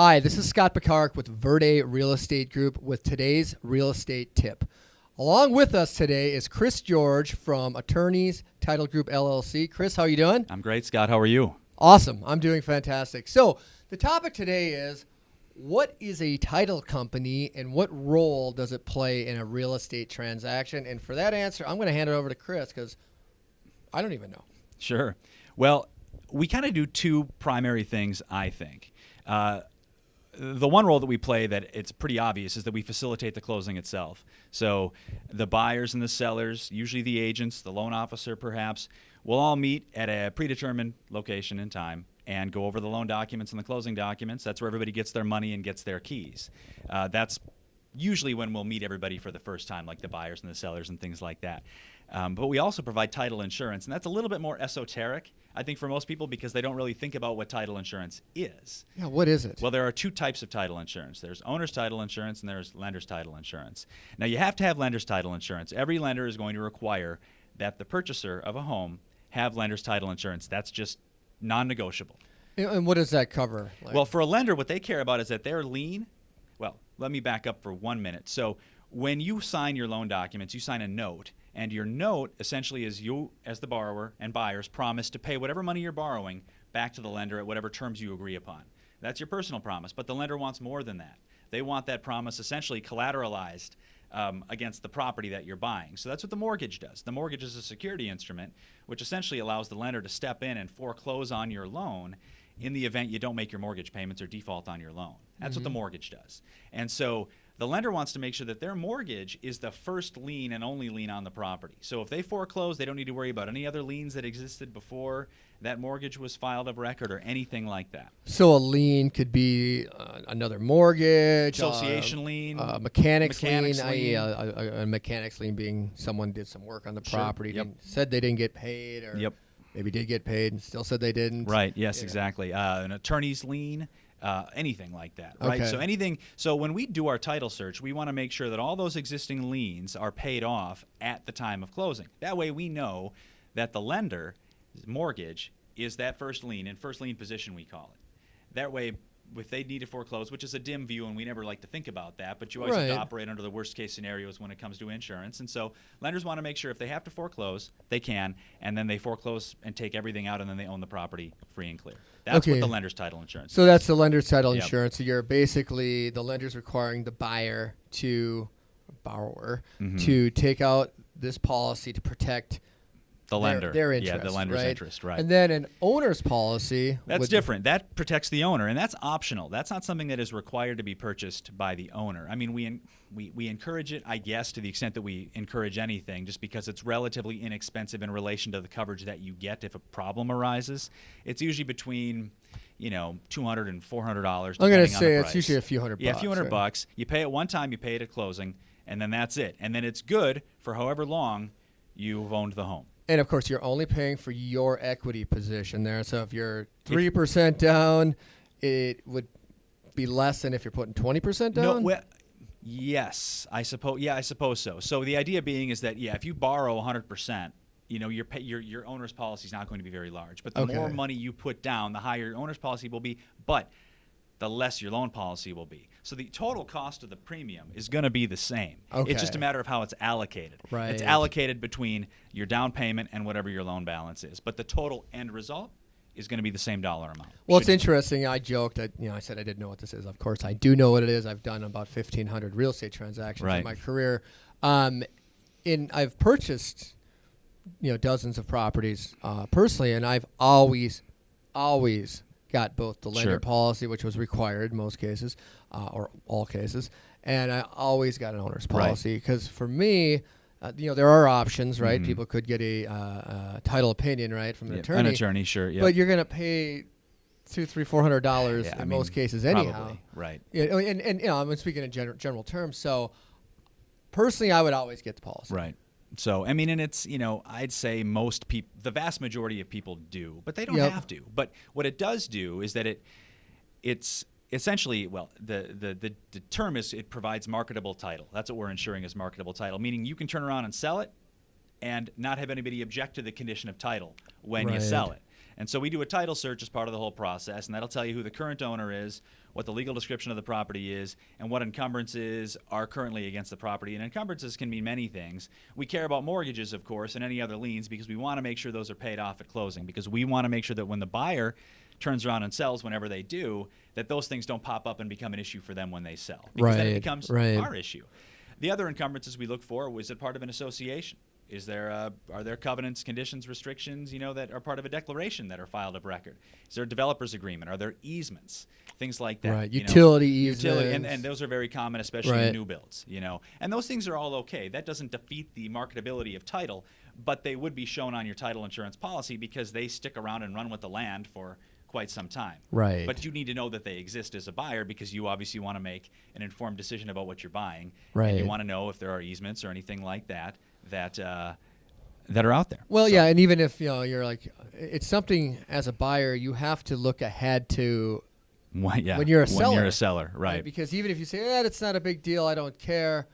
Hi, this is Scott Picard with Verde Real Estate Group with today's real estate tip. Along with us today is Chris George from Attorneys Title Group LLC. Chris, how are you doing? I'm great, Scott. How are you? Awesome. I'm doing fantastic. So, the topic today is what is a title company and what role does it play in a real estate transaction? And for that answer, I'm going to hand it over to Chris because I don't even know. Sure. Well, we kind of do two primary things, I think. Uh, the one role that we play that it's pretty obvious is that we facilitate the closing itself. So the buyers and the sellers, usually the agents, the loan officer perhaps, will all meet at a predetermined location and time and go over the loan documents and the closing documents. That's where everybody gets their money and gets their keys. Uh, that's usually when we'll meet everybody for the first time, like the buyers and the sellers and things like that. Um, but we also provide title insurance, and that's a little bit more esoteric, I think, for most people because they don't really think about what title insurance is. Yeah, what is it? Well, there are two types of title insurance there's owner's title insurance and there's lender's title insurance. Now, you have to have lender's title insurance. Every lender is going to require that the purchaser of a home have lender's title insurance. That's just non negotiable. And what does that cover? Like? Well, for a lender, what they care about is that their lien. Well, let me back up for one minute. So, when you sign your loan documents, you sign a note, and your note essentially is you, as the borrower and buyers, promise to pay whatever money you're borrowing back to the lender at whatever terms you agree upon. That's your personal promise, but the lender wants more than that. They want that promise essentially collateralized um, against the property that you're buying. So that's what the mortgage does. The mortgage is a security instrument, which essentially allows the lender to step in and foreclose on your loan in the event you don't make your mortgage payments or default on your loan. That's mm-hmm. what the mm-hmm. mortgage does. And so the lender wants to make sure that their mortgage is the first lien and only lien on the property. So if they foreclose, they don't need to worry about any other liens that existed before that mortgage was filed of record or anything like that. So a lien could be uh, another mortgage, association uh, lien, uh, mechanics, mechanics lien, lien. a, a, mechanics lien being someone did some work on the property, sure. yep. said they didn't get paid, or yep. maybe did get paid and still said they didn't. Right. Yes. Exactly. Uh, an attorney's lien uh, anything like that, right? Okay. So anything. So when we do our title search, we want to make sure that all those existing liens are paid off at the time of closing. That way, we know that the lender mortgage is that first lien in first lien position we call it. That way, if they need to foreclose, which is a dim view, and we never like to think about that, but you always right. have to operate under the worst case scenarios when it comes to insurance. And so lenders want to make sure if they have to foreclose, they can, and then they foreclose and take everything out, and then they own the property free and clear. That's okay. what the lender's title insurance. So is. that's the lender's title yep. insurance. So you're basically the lender's requiring the buyer to borrower mm-hmm. to take out this policy to protect the lender. Their, their interest. Yeah, the lender's right? interest, right. And then an owner's policy. That's different. That protects the owner, and that's optional. That's not something that is required to be purchased by the owner. I mean, we, in, we, we encourage it, I guess, to the extent that we encourage anything, just because it's relatively inexpensive in relation to the coverage that you get if a problem arises. It's usually between you know, two hundred and four hundred dollars. I'm going to say it's usually a few hundred. Yeah, bucks, a few hundred right? bucks. You pay it one time, you pay it at closing, and then that's it. And then it's good for however long you've owned the home. And of course, you're only paying for your equity position there. So if you're three percent down, it would be less than if you're putting twenty percent down. No, well, yes, I suppose. Yeah, I suppose so. So the idea being is that yeah, if you borrow hundred percent, you know your pay, your your owner's policy is not going to be very large. But the okay. more money you put down, the higher your owner's policy will be. But the less your loan policy will be. So the total cost of the premium is going to be the same. Okay. It's just a matter of how it's allocated. Right. It's allocated between your down payment and whatever your loan balance is. But the total end result is going to be the same dollar amount. Well, it's interesting. I joked that you know I said I didn't know what this is. Of course, I do know what it is. I've done about fifteen hundred real estate transactions right. in my career. Um, in I've purchased you know dozens of properties uh, personally, and I've always, always got both the lender sure. policy, which was required in most cases, uh, or all cases, and I always got an owner's policy because right. for me, uh, you know, there are options, right? Mm-hmm. People could get a uh, uh title opinion, right, from an attorney. An attorney, sure, yeah. But you're going to pay two, three, four hundred dollars yeah, in I mean, most cases, anyhow. Probably, right. Yeah, and, and you know, I'm speaking in general, general terms. So, personally, I would always get the policy. Right. So I mean, and it's you know I'd say most people, the vast majority of people do, but they don't yep. have to. But what it does do is that it it's essentially well the, the the the term is it provides marketable title. That's what we're ensuring is marketable title, meaning you can turn around and sell it and not have anybody object to the condition of title when right. you sell it. And so we do a title search as part of the whole process, and that'll tell you who the current owner is, what the legal description of the property is, and what encumbrances are currently against the property. And encumbrances can mean many things. We care about mortgages, of course, and any other liens because we want to make sure those are paid off at closing because we want to make sure that when the buyer turns around and sells whenever they do, that those things don't pop up and become an issue for them when they sell. Because then it Right, becomes right. our issue. The other encumbrances we look for was it part of an association? Is there uh, are there covenants, conditions, restrictions, you know, that are part of a declaration that are filed of record? Is there a developer's agreement? Are there easements? Things like that. Right, you know. utility Utility, and, easements. and those are very common, especially Right. in new builds, you know. And those things are all okay. That doesn't defeat the marketability of title, but they would be shown on your title insurance policy because they stick around and run with the land for quite some time. Right. But you need to know that they exist as a buyer because you obviously want to make an informed decision about what you're buying. And Right. you want to know if there are easements or anything like that that uh, that are out there. Well, So- yeah, and even if you know you're like, it's something as a buyer you have to look ahead to When, yeah, when you're a When seller. you're a seller, right. Because even if you say, "Yeah, it's not a big deal, I don't care,"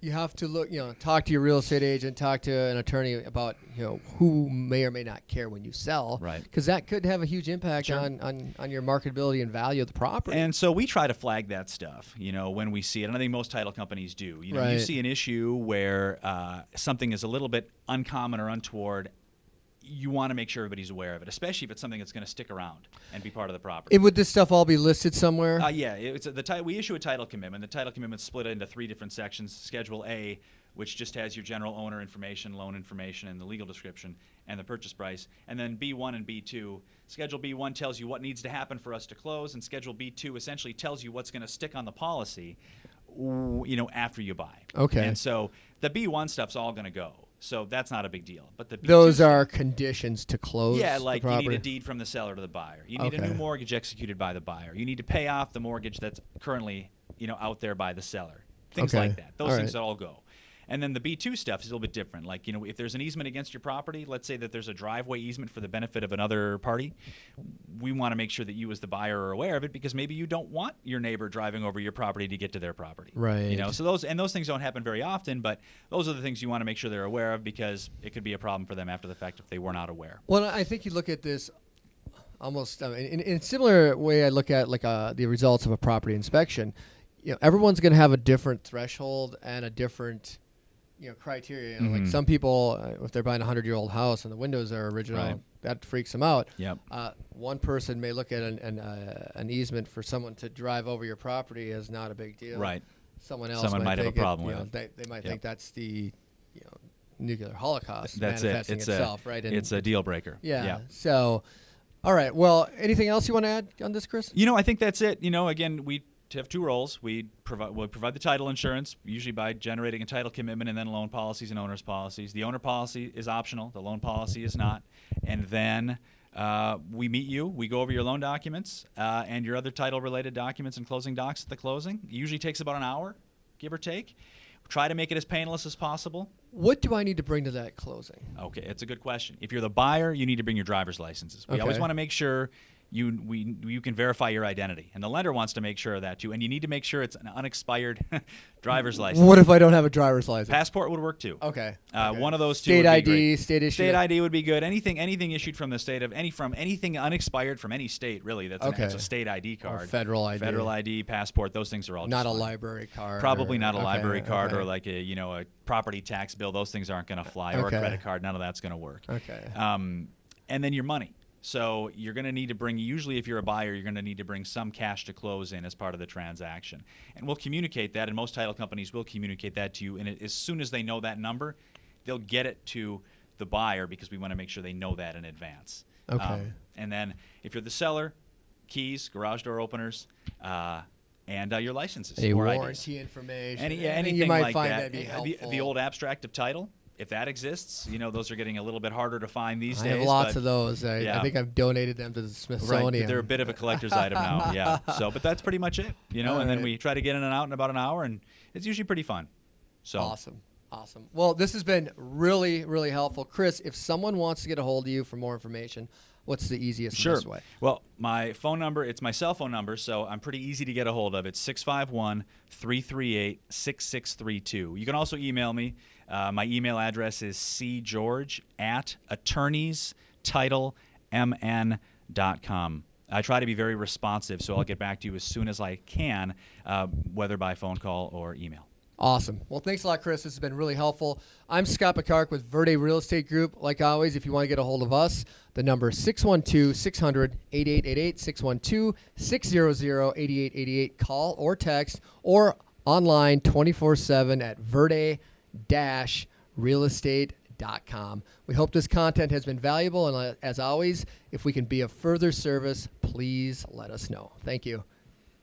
you have to look, you know, talk to your real estate agent, talk to an attorney about, you know, who may or may not care when you sell, Right. Because that could have a huge impact Sure. on, on on your marketability and value of the property. And so we try to flag that stuff, you know, when we see it. And I think most title companies do. You know, you see an issue where uh, something is a little bit uncommon or untoward. You want to make sure everybody's aware of it, especially if it's something that's going to stick around and be part of the property. And would this stuff all be listed somewhere? Uh, yeah, it's a, the ti- we issue a title commitment. The title commitment's split into three different sections. Schedule A, which just has your general owner information, loan information, and the legal description, and the purchase price. And then B1 and B2. Schedule B1 tells you what needs to happen for us to close, and Schedule B2 essentially tells you what's going to stick on the policy, you know, after you buy. Okay. And so the B1 stuff's all going to go. So that's not a big deal. But the B2 Those are conditions to close. yeah, like you need a deed from the seller to the buyer. You need a new mortgage executed by the buyer. You need to pay off the mortgage that's currently, you know, out there by the seller. Things Okay. like that. Those All things right. that all go. And then the B2 stuff is a little bit different. Like, you know, if there's an easement against your property, let's say that there's a driveway easement for the benefit of another party, we want to make sure that you as the buyer are aware of it because maybe you don't want your neighbor driving over your property to get to their property. Right. You know, so those and those things don't happen very often, but those are the things you want to make sure they're aware of because it could be a problem for them after the fact if they were not aware. Well, I think you look at this almost in, in a similar way. I look at like uh, the results of a property inspection. You know, everyone's going to have a different threshold and a different, you know, criteria. You know, Like Mhm. some people, uh, if they're buying a hundred-year-old house and the windows are original, Right. that freaks them out. Yep. Uh, one person may look at an an, uh, an easement for someone to drive over your property as not a big deal. Right. Someone else Someone might have a think it- problem you with know, it. They, they might Yep. think that's the, you know, nuclear holocaust That's it. manifesting It's itself, a right? it's a deal breaker. Yeah. Yeah. So, all right. Well, anything else you want to add on this, Chris? You know, I think that's it. You know, again, we have two roles. We provide we provide the title insurance, usually by generating a title commitment and then loan policies and owner's policies. The owner policy is optional. The loan policy is not. And then uh, we meet you. We go over your loan documents uh, and your other title-related documents and closing docs at the closing. It usually takes about an hour, give or take. Try to make it as painless as possible. What do I need to bring to that closing? Okay, it's a good question. If you're the buyer, you need to bring your driver's licenses. We always want to make sure you we you can verify your identity, and the lender wants to make sure of that too. And you need to make sure it's an unexpired driver's license. What if I don't have a driver's license? Passport would work too. Okay. Uh, okay. One of those two. State would be ID, great. state issue. State ID would be good. Anything anything issued from the state of any from anything unexpired from any state really. That's an, Okay. it's a state ID Or card. federal ID. Federal ID, passport. Those things are all Not just a fine. library card. Probably or- not a okay, library card or like a you know a property tax bill. Those things aren't going to fly or a credit card. None of that's going to work. Okay. Um, and then your money. So you're going to need to bring. Usually, if you're a buyer, you're going to need to bring some cash to close in as part of the transaction. And we'll communicate that. And most title companies will communicate that to you. And as soon as they know that number, they'll get it to the buyer because we want to make sure they know that in advance. Um, Okay. and then if you're the seller, keys, garage door openers, uh, and uh, your licenses a or IDs. warranty information. Any, yeah, anything anything you might like find that. that'd be Uh, the, the old abstract of title, if that exists, you know, those are getting a little bit harder to find these I days. have lots but- of those. I, I think I've donated them to the Smithsonian. Right, they're a bit of a collector's item now. Yeah. So, but that's pretty much it, you know. and then we try to get in and out in about an hour, and it's usually pretty fun. So, Awesome. Awesome. Well, this has been really, really helpful. Chris, if someone wants to get a hold of you for more information, what's the easiest Sure. way? Well, my phone number, it's my cell phone number, so I'm pretty easy to get a hold of. It's 651 338 6632. You can also email me. Uh, my email address is cgeorge at attorneystitlemn.com. I try to be very responsive, so I'll get back to you as soon as I can, uh, whether by phone call or email. Awesome. Well, thanks a lot, Chris. This has been really helpful. I'm Scott Picard with Verde Real Estate Group. Like always, if you want to get a hold of us, the number is 612 600 8888, 612 600 8888. Call or text or online 24 7 at verde realestate.com. We hope this content has been valuable. And uh, as always, if we can be of further service, please let us know. Thank you.